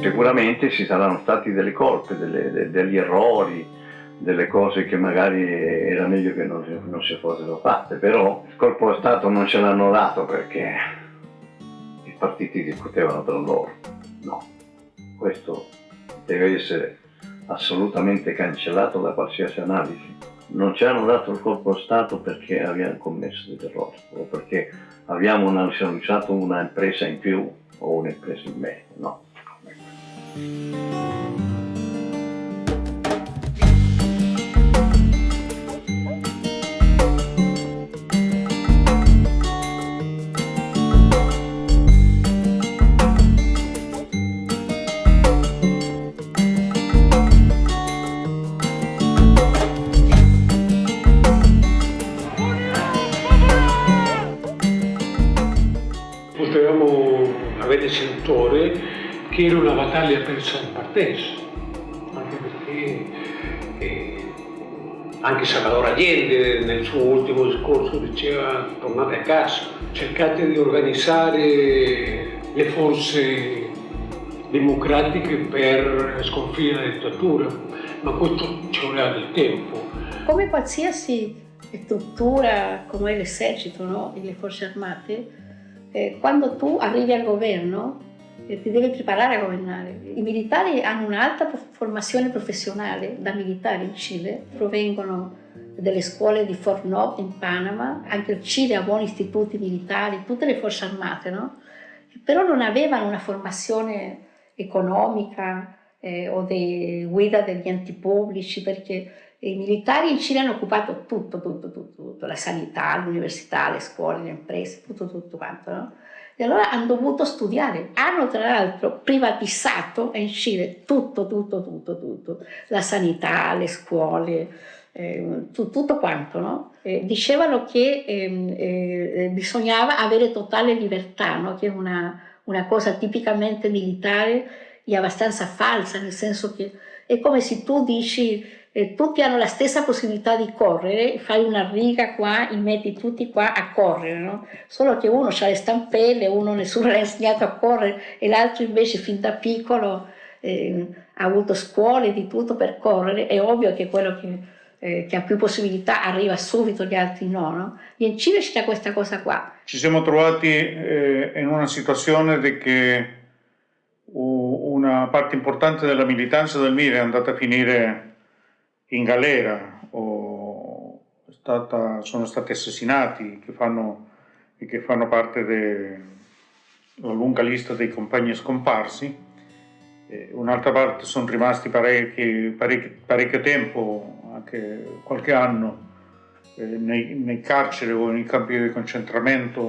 Sicuramente ci saranno stati delle colpe, delle, de, degli errori, delle cose che magari era meglio che non, non si fossero fatte, però il colpo di Stato non ce l'hanno dato perché i partiti discutevano tra loro. No, questo deve essere assolutamente cancellato da qualsiasi analisi. Non ci hanno dato il colpo di Stato perché abbiamo commesso dei errori o perché abbiamo nacionalizzato una impresa in più o un'impresa in meno, no. Che persa in partenza, anche perché eh, anche Salvador Allende nel suo ultimo discorso diceva tornate a casa, cercate di organizzare le forze democratiche per sconfiggere la dittatura, ma questo ci voleva del tempo. Come qualsiasi struttura come l'esercito no? e le forze armate, eh, quando tu arrivi al governo ti deve preparare a governare. I militari hanno un'alta formazione professionale da militari in Cile, provengono delle scuole di Fort Knox in Panama, anche il Cile ha buoni istituti militari, tutte le forze armate, no? però non avevano una formazione economica eh, o di guida degli enti pubblici perché i militari in Cile hanno occupato tutto, tutto, tutto, tutto la sanità, l'università, le scuole, le imprese, tutto, tutto quanto. No? E allora hanno dovuto studiare. Hanno tra l'altro privatizzato in Cile tutto, tutto, tutto, tutto. La sanità, le scuole, eh, tutto quanto, no? eh, dicevano che eh, eh, bisognava avere totale libertà, no? che è una, una, cosa tipicamente militare e abbastanza falsa, nel senso che è come se tu dici eh, tutti hanno la stessa possibilità di correre, fai una riga qua, li metti tutti qua a correre, no? solo che uno ha le stampelle, uno nessuno l'ha insegnato a correre e l'altro invece fin da piccolo eh, ha avuto scuole di tutto per correre, è ovvio che quello che, eh, che ha più possibilità arriva subito, gli altri no, no? E in Cile c'è questa cosa qua. Ci siamo trovati eh, in una situazione di che una parte importante della militanza del MIR è andata a finire in galera o stata, sono stati assassinati che fanno, che fanno parte della lunga lista dei compagni scomparsi. Un'altra parte sono rimasti parecchi, parecchi, parecchio tempo, anche qualche anno, eh, nei, nei, carceri o nei campi di concentramento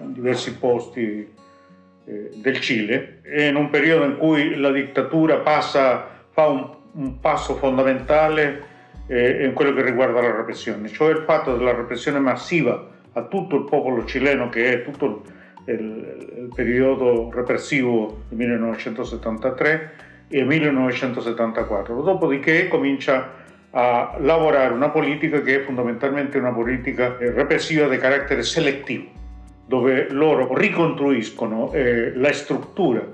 in diversi posti eh, del Cile e in un periodo in cui la dittatura passa, fa un un passo fondamentale eh, in quello che riguarda la repressione, cioè il fatto della repressione massiva a tutto il popolo cileno che è tutto il, il periodo repressivo del 1973 e 1974. Dopodiché comincia a lavorare una politica che è fondamentalmente una politica repressiva di carattere selettivo, dove loro ricostruiscono eh, la struttura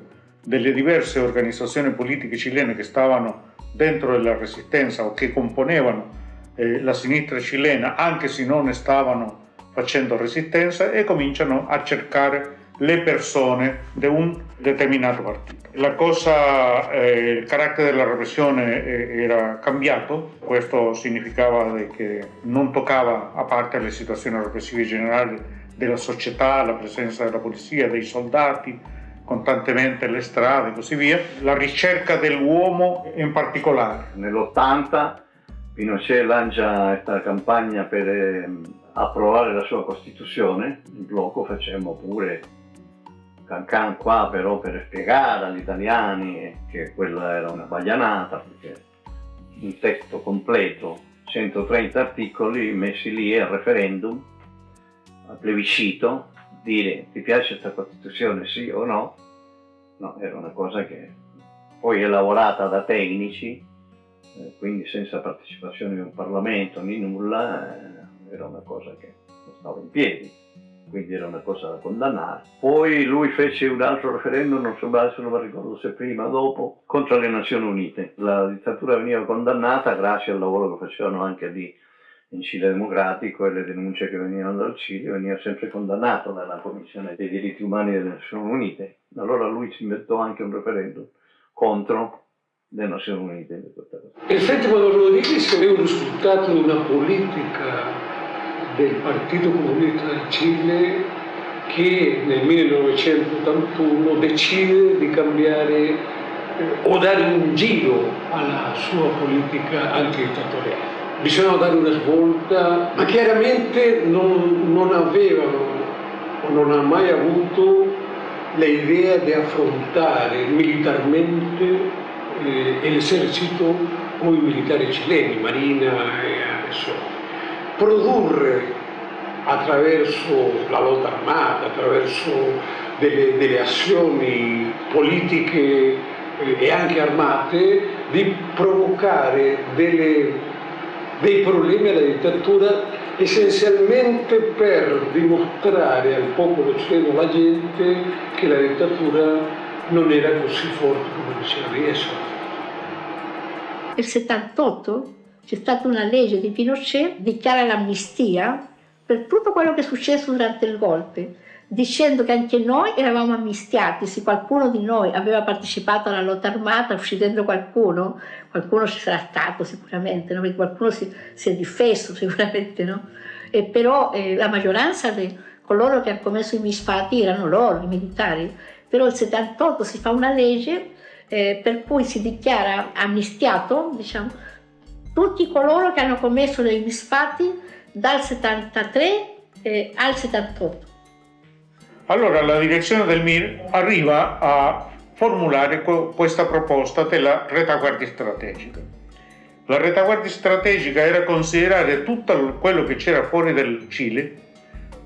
delle diverse organizzazioni politiche cilene che stavano dentro la resistenza o che componevano eh, la sinistra cilena anche se non stavano facendo resistenza e cominciano a cercare le persone di un determinato partito. La cosa, eh, il carattere della repressione eh, era cambiato, questo significava che non toccava, a parte le situazioni repressive generali della società, la presenza della polizia, dei soldati, costantemente le strade e così via, la ricerca dell'uomo in particolare. Nell'80 Pinochet lancia questa campagna per eh, approvare la sua Costituzione, in blocco facemmo pure cancan qua però per spiegare agli italiani che quella era una baglianata, perché un testo completo, 130 articoli messi lì al referendum, al plebiscito, dire ti piace questa Costituzione sì o no, no, era una cosa che poi è lavorata da tecnici, eh, quindi senza partecipazione di un Parlamento né nulla, eh, era una cosa che non stava in piedi. quindi era una cosa da condannare. Poi lui fece un altro referendum, non so se non mi ricordo se prima o dopo, contro le Nazioni Unite. La dittatura veniva condannata grazie al lavoro che facevano anche lì in Cile Democratico e le denunce che venivano dal Cile, veniva sempre condannato dalla Commissione dei diritti umani delle Nazioni Unite. Allora lui si inventò anche un referendum contro le Nazioni Unite. Il Frente Rodriguez è un risultato di una politica del Partito Comunista del Cile che nel 1981 decide di cambiare eh, o dare un giro alla sua politica antidittatoriale. Bisognava dare una svolta, ma chiaramente non, non avevano o non ha mai avuto l'idea di affrontare militarmente eh, l'esercito o i militari cileni, Marina e adesso produrre attraverso la lotta armata, attraverso delle, delle azioni politiche eh, e anche armate, di provocare delle, dei problemi alla dittatura essenzialmente per dimostrare al popolo cileno, alla gente, che la dittatura non era così forte come diceva di essere. Il 78 c'è stata una legge di Pinochet, dichiara l'amnistia per tutto quello che è successo durante il golpe, dicendo che anche noi eravamo amnistiati, se qualcuno di noi aveva partecipato alla lotta armata, uccidendo qualcuno, qualcuno ci sarà stato sicuramente, no? perché qualcuno si, si, è difeso sicuramente, no? e però eh, la maggioranza di coloro che hanno commesso i misfatti erano loro, i militari, però il 78 si fa una legge eh, per cui si dichiara amnistiato, diciamo, tutti coloro che hanno commesso dei misfatti dal 73 eh, al 78. Allora la direzione del MIR arriva a formulare questa proposta della retaguardia strategica. La retaguardia strategica era considerare tutto quello che c'era fuori del Cile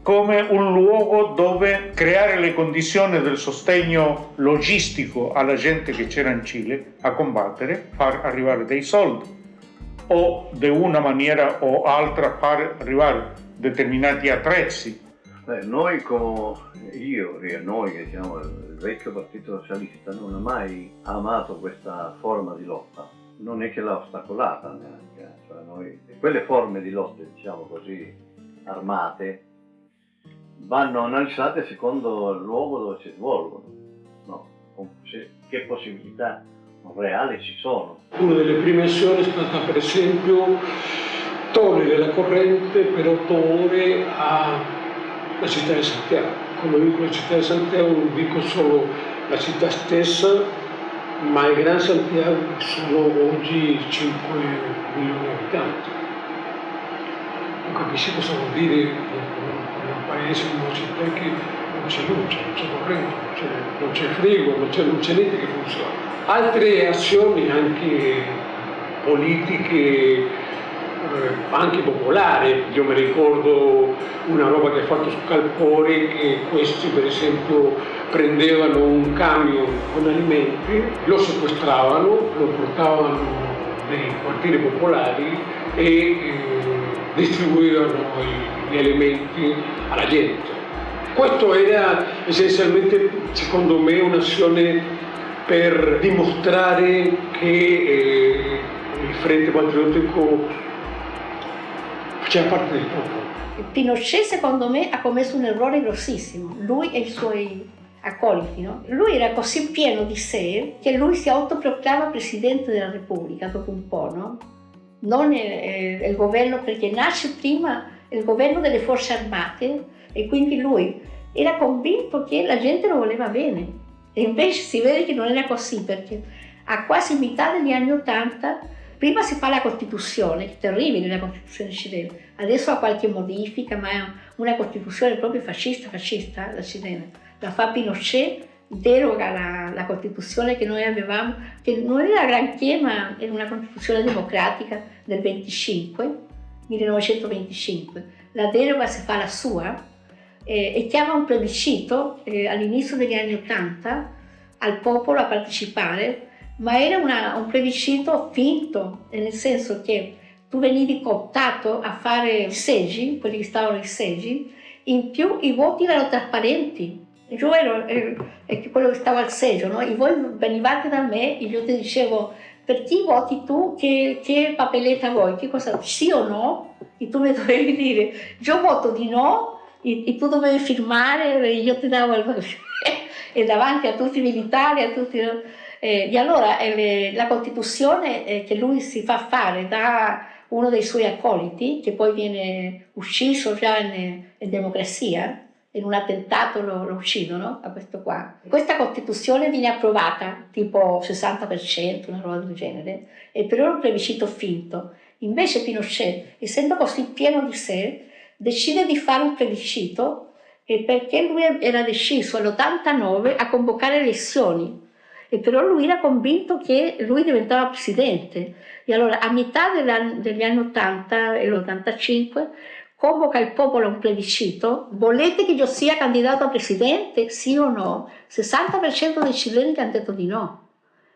come un luogo dove creare le condizioni del sostegno logistico alla gente che c'era in Cile a combattere, far arrivare dei soldi, o di una maniera o altra far arrivare determinati attrezzi. Beh, noi come io, noi che siamo il vecchio partito socialista, non ha mai amato questa forma di lotta, non è che l'ha ostacolata neanche, cioè noi, quelle forme di lotte, diciamo così, armate, vanno analizzate secondo il luogo dove si svolgono, no? che possibilità reali ci sono. Una delle prime azioni è stata per esempio togliere la corrente per otto ore alla città di Santiago. Quando dico la città di Santiago non dico solo la città stessa, ma il Gran Santiago sono oggi 5 milioni di abitanti. Non capisci cosa vuol dire in un paese, in una città che non c'è luce, non c'è corrente, non c'è frigo, non c'è niente che funziona altre azioni anche politiche, anche popolari. Io mi ricordo una roba che ha fatto su Calpore che questi per esempio prendevano un camion con alimenti, lo sequestravano, lo portavano nei quartieri popolari e eh, distribuivano gli alimenti alla gente. Questo era essenzialmente, secondo me, un'azione per dimostrare che eh, il Frente Patriottico del popolo. Pinochet secondo me ha commesso un errore grossissimo, lui e i suoi accoliti. No? Lui era così pieno di sé che lui si autoproclama Presidente della Repubblica dopo un po', no? non il, il governo perché nasce prima il governo delle forze armate e quindi lui era convinto che la gente lo voleva bene e invece si vede che non era così perché a quasi metà degli anni Ottanta prima si fa la Costituzione, terribile la Costituzione cilena, adesso ha qualche modifica, ma è una Costituzione proprio fascista, fascista la cilena. La fa Pinochet, deroga la, la Costituzione che noi avevamo, che non era granché, ma era una Costituzione democratica del 25, 1925. La deroga si fa la sua, eh, e chiama un plebiscito eh, all'inizio degli anni Ottanta al popolo a partecipare, ma era una, un plebiscito finto, nel senso che tu venivi cooptato a fare i seggi, quelli che stavano ai seggi, In più i voti erano trasparenti. Io ero eh, quello che stava al seggio, no? E voi venivate da me e io ti dicevo per chi voti tu, che, che papeletta vuoi, che cosa, sì o no? E tu mi dovevi dire, io voto di no, e, e tu dovevi firmare, e io ti davo il... e davanti a tutti i militari, a tutti... Eh, e allora eh, la Costituzione eh, che lui si fa fare da uno dei suoi accoliti, che poi viene ucciso già in, in democrazia, in un attentato lo, lo, uccidono a questo qua. Questa Costituzione viene approvata tipo 60%, una roba del genere, e per un plebiscito finto. Invece Pinochet, essendo così pieno di sé, decide di fare un plebiscito perché lui era deciso all'89 a convocare elezioni e però lui era convinto che lui diventava presidente e allora a metà degli anni 80 e l'85 convoca il popolo a un plebiscito, volete che io sia candidato a presidente, sì o no? 60% dei cileni hanno detto di no.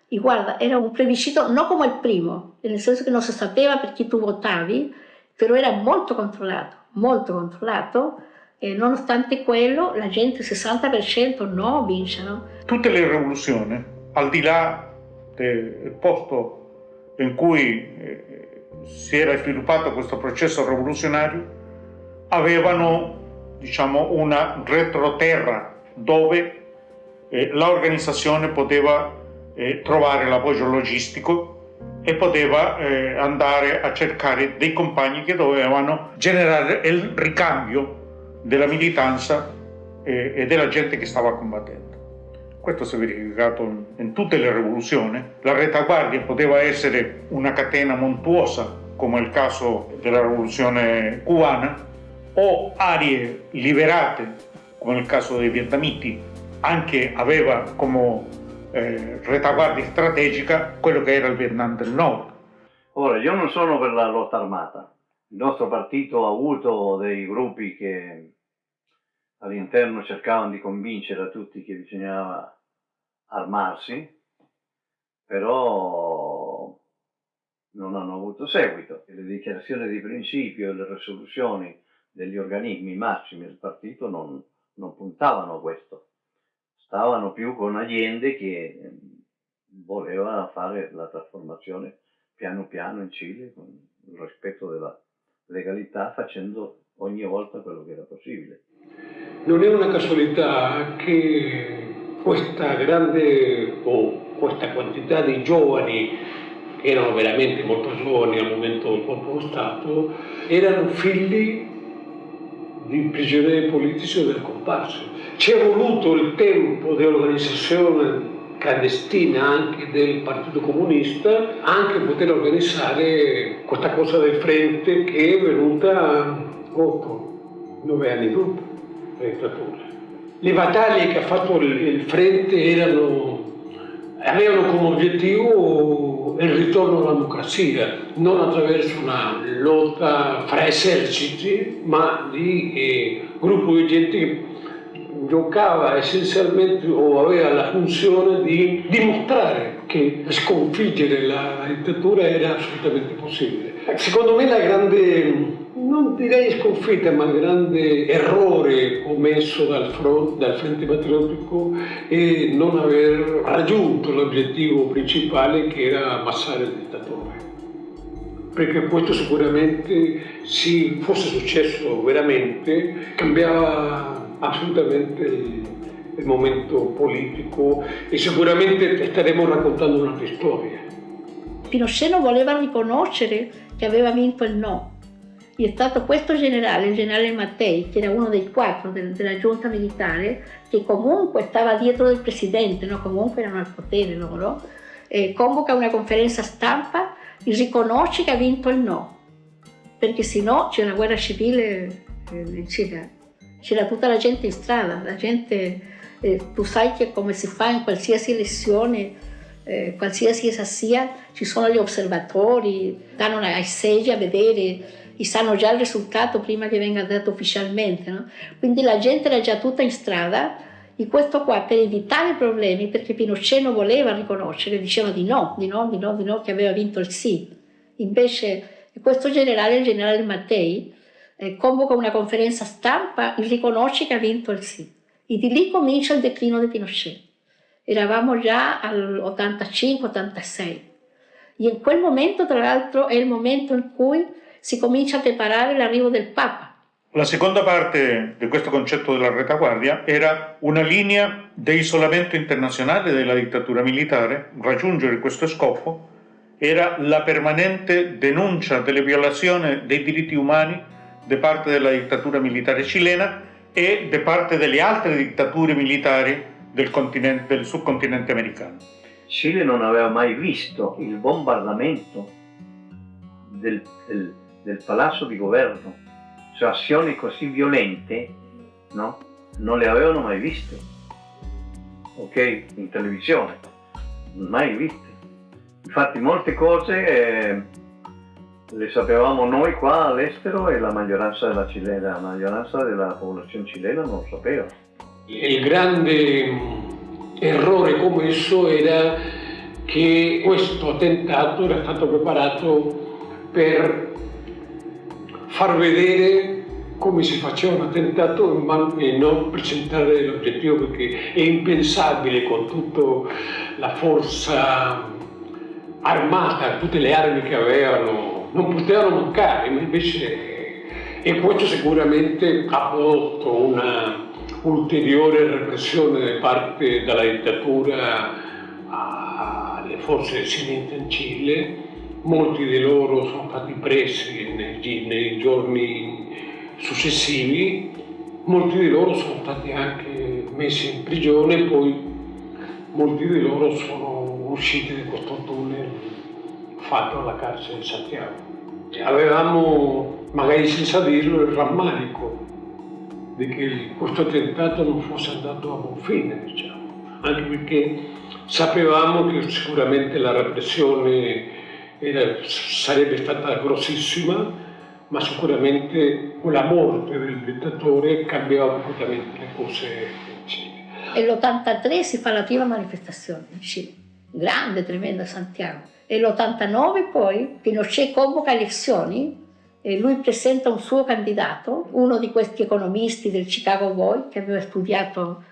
E guarda, era un plebiscito non come il primo, nel senso che non si sapeva per chi tu votavi, però era molto controllato, molto controllato, e nonostante quello la gente 60% no vincono. Tutte le rivoluzioni, al di là del posto in cui eh, si era sviluppato questo processo rivoluzionario, avevano diciamo, una retroterra dove eh, l'organizzazione poteva eh, trovare l'appoggio logistico e poteva eh, andare a cercare dei compagni che dovevano generare il ricambio della militanza eh, e della gente che stava combattendo. Questo si è verificato in, tutte le rivoluzioni. La retaguardia poteva essere una catena montuosa, come il caso della rivoluzione cubana, o aree liberate, come nel caso dei vietnamiti, anche aveva come eh, retaguardia strategica quello che era il Vietnam del Nord. Ora, io non sono per la lotta armata. Il nostro partito ha avuto dei gruppi che all'interno cercavano di convincere a tutti che bisognava armarsi, però non hanno avuto seguito le dichiarazioni di principio e le risoluzioni degli organismi massimi del partito non, non puntavano a questo, stavano più con Allende che ehm, voleva fare la trasformazione piano piano in Cile con il rispetto della legalità facendo ogni volta quello che era possibile. Non è una casualità che questa grande o questa quantità di giovani che erano veramente molto giovani al momento del colpo di Stato erano figli di prigionieri politici del comparso. Ci è voluto il tempo dell'organizzazione clandestina anche del Partito Comunista, anche poter organizzare questa cosa del Frente che è venuta 8, 9 anni dopo dittatura. Le battaglie che ha fatto il Frente erano, avevano come obiettivo il ritorno alla democrazia, non attraverso una lotta fra eserciti, ma di eh, gruppo di gente che giocava essenzialmente o aveva la funzione di dimostrare che sconfiggere la dittatura era assolutamente possibile. Secondo me la grande non direi sconfitta, ma grande errore commesso dal, front, dal Frente Patriottico è non aver raggiunto l'obiettivo principale che era ammassare il dittatore. Perché questo sicuramente, se fosse successo veramente, cambiava assolutamente il, il momento politico e sicuramente staremo raccontando un'altra storia. Pinochet non voleva riconoscere che aveva vinto il no, è stato questo generale, il generale Mattei, che era uno dei quattro del, della giunta militare, che comunque stava dietro del presidente, no? comunque erano al potere loro, eh, convoca una conferenza stampa e riconosce che ha vinto il no, perché se no c'è una guerra civile in Cile, c'era tutta la gente in strada, la gente, eh, tu sai che come si fa in qualsiasi elezione, eh, qualsiasi essa sia, ci sono gli osservatori, danno ai seggi a vedere e sanno già il risultato prima che venga dato ufficialmente. No? Quindi la gente era già tutta in strada e questo qua per evitare problemi, perché Pinochet non voleva riconoscere, diceva di no, di no, di no, di no, che aveva vinto il sì. Invece questo generale, il generale Mattei, eh, convoca una conferenza stampa e riconosce che ha vinto il sì. E di lì comincia il declino di Pinochet. Eravamo già all'85-86. E in quel momento, tra l'altro, è il momento in cui si comincia a preparare l'arrivo del Papa. La seconda parte di questo concetto della retaguardia era una linea di isolamento internazionale della dittatura militare. Raggiungere questo scopo era la permanente denuncia delle violazioni dei diritti umani da parte della dittatura militare cilena e da parte delle altre dittature militari del, del subcontinente americano. Cile non aveva mai visto il bombardamento del, del, del palazzo di governo, cioè azioni così violente, no? Non le avevano mai viste, ok? In televisione, mai viste. Infatti molte cose eh, le sapevamo noi qua all'estero e la maggioranza della, cilena, la maggioranza della popolazione cilena non lo sapeva. Il grande errore commesso era che questo attentato era stato preparato per far vedere come si faceva un attentato e non presentare l'obiettivo perché è impensabile con tutta la forza armata, tutte le armi che avevano non potevano mancare, ma invece e questo sicuramente ha prodotto una ulteriore repressione da parte della dittatura alle forze silente in Cile, molti di loro sono stati presi nei, nei giorni successivi, molti di loro sono stati anche messi in prigione e poi molti di loro sono usciti da questo tunnel fatto alla carcere di Santiago. Avevamo, magari senza dirlo, il rammarico di che questo attentato non fosse andato a buon fine, diciamo, anche perché sapevamo che sicuramente la repressione era, sarebbe stata grossissima, ma sicuramente con la morte del dittatore cambiava completamente le cose in Cile. E l'83 si fa la prima manifestazione in Cile, grande, tremenda Santiago. E l'89 poi Pinochet convoca elezioni e lui presenta un suo candidato, uno di questi economisti del Chicago Boy che aveva studiato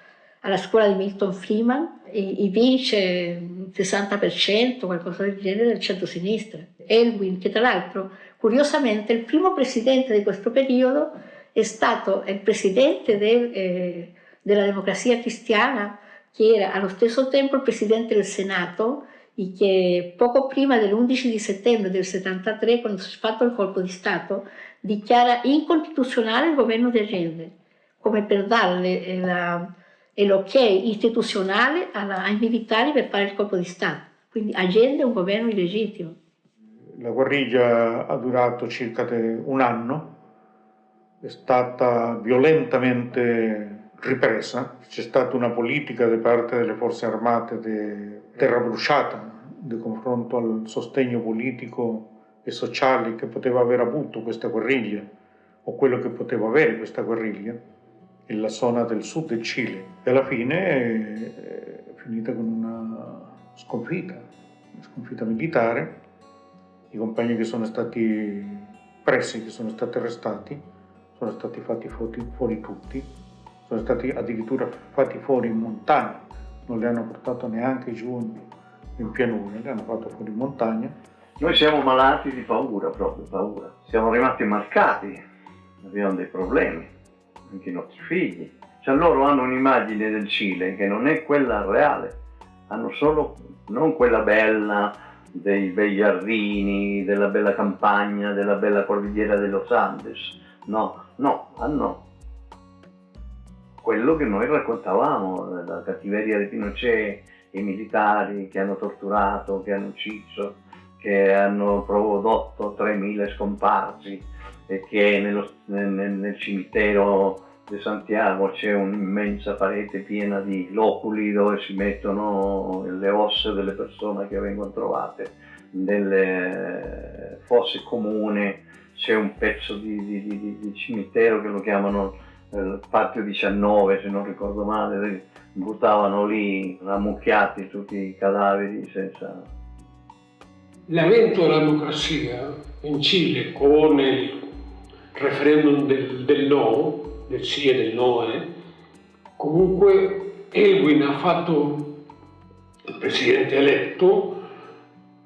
alla scuola di Milton Freeman e, e vince il 60%, qualcosa del genere, del centro-sinistra. Elwin, che tra l'altro, curiosamente, il primo presidente di questo periodo è stato il presidente del, eh, della democrazia cristiana, che era allo stesso tempo il presidente del Senato che poco prima dell'11 di settembre del 73, quando si è fatto il colpo di Stato, dichiara incostituzionale il governo di Allende, come per darle l'ok istituzionale alla, ai militari per fare il colpo di Stato. Quindi Allende è un governo illegittimo. La guerriglia ha durato circa un anno, è stata violentamente ripresa, c'è stata una politica da parte delle forze armate di terra bruciata di confronto al sostegno politico e sociale che poteva aver avuto questa guerriglia o quello che poteva avere questa guerriglia nella zona del sud del Cile. E alla fine è finita con una sconfitta, una sconfitta militare, i compagni che sono stati presi, che sono stati arrestati, sono stati fatti fuori tutti, sono stati addirittura fatti fuori in montagna, non li hanno portato neanche giù in pianura, li hanno fatto fuori in montagna. Noi siamo malati di paura, proprio paura. Siamo rimasti marcati, abbiamo dei problemi, anche i nostri figli. Cioè loro hanno un'immagine del Cile che non è quella reale, hanno solo, non quella bella dei bei giardini, della bella campagna, della bella cordigliera de los Andes. No, no, hanno quello che noi raccontavamo, la cattiveria di Pinochet, i militari che hanno torturato, che hanno ucciso, che hanno prodotto 3.000 scomparsi e che nello, nel, nel, cimitero di Santiago c'è un'immensa parete piena di loculi dove si mettono le ossa delle persone che vengono trovate, nelle fosse comuni c'è un pezzo di, di, di, di cimitero che lo chiamano il patio 19 se non ricordo male, buttavano lì ammucchiati tutti i cadaveri senza... L'avvento della democrazia in Cile con il, referendum del, del no, del sì e del no, eh, comunque Elwin ha fatto, il presidente eletto,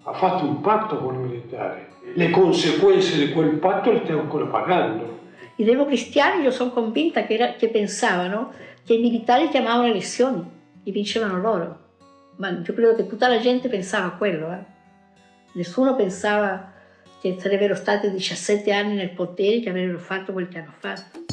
ha fatto un patto con i militari. Le conseguenze di quel patto le stiamo ancora pagando. I democristiani, io sono convinta che, era, che pensavano che i militari chiamavano elezioni, e vincevano loro. Ma io credo che tutta la gente pensava a quello. Eh. Nessuno pensava che sarebbero stati 17 anni nel potere che avrebbero fatto quel che hanno fatto.